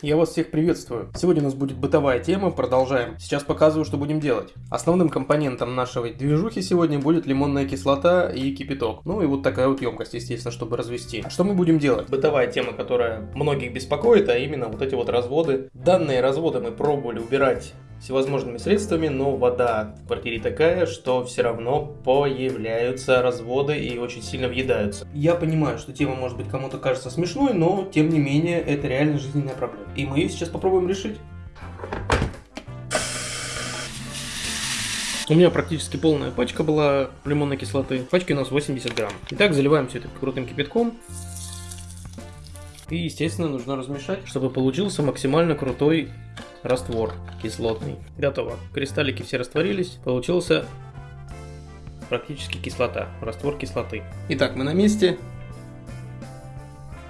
Я вас всех приветствую. Сегодня у нас будет бытовая тема, продолжаем. Сейчас показываю, что будем делать. Основным компонентом нашей движухи сегодня будет лимонная кислота и кипяток. Ну и вот такая вот емкость, естественно, чтобы развести. А что мы будем делать? Бытовая тема, которая многих беспокоит, а именно вот эти вот разводы. Данные разводы мы пробовали убирать всевозможными средствами, но вода в квартире такая, что все равно появляются разводы и очень сильно въедаются. Я понимаю, что тема может быть кому-то кажется смешной, но тем не менее это реально жизненная проблема. И мы ее сейчас попробуем решить. У меня практически полная пачка была лимонной кислоты. В пачке у нас 80 грамм. Итак, заливаем все это крутым кипятком. И, естественно, нужно размешать, чтобы получился максимально крутой раствор кислотный. Готово. Кристаллики все растворились. Получился практически кислота. Раствор кислоты. Итак, мы на месте.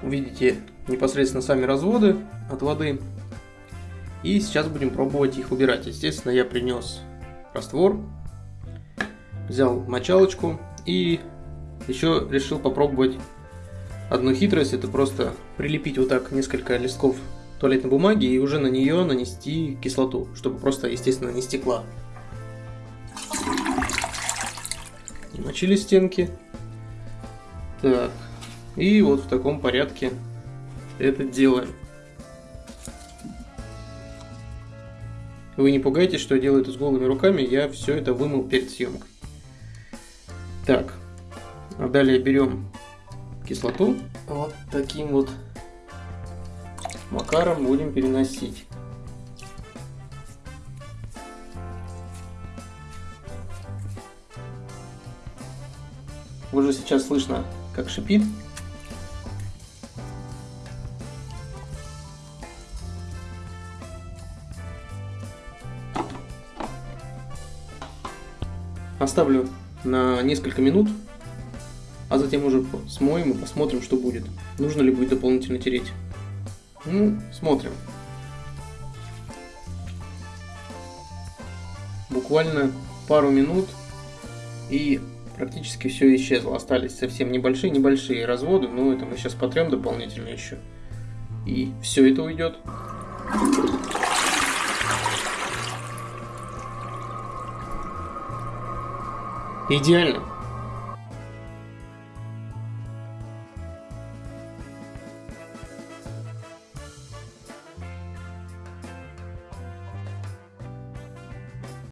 Увидите непосредственно сами разводы от воды. И сейчас будем пробовать их убирать. Естественно, я принес раствор, взял мочалочку и еще решил попробовать одну хитрость. Это просто прилепить вот так несколько листков туалетной бумаги и уже на нее нанести кислоту, чтобы просто, естественно, не стекла. Мочили стенки. Так. И вот в таком порядке это делаем. Вы не пугайтесь, что я делаю это с голыми руками, я все это вымыл перед съемкой. Так, а далее берем кислоту вот таким вот макаром будем переносить. Уже сейчас слышно, как шипит. Оставлю на несколько минут, а затем уже смоем и посмотрим, что будет. Нужно ли будет дополнительно тереть. Ну, смотрим. Буквально пару минут и практически все исчезло. Остались совсем небольшие, небольшие разводы, но это мы сейчас потрем дополнительно еще. И все это уйдет. Идеально.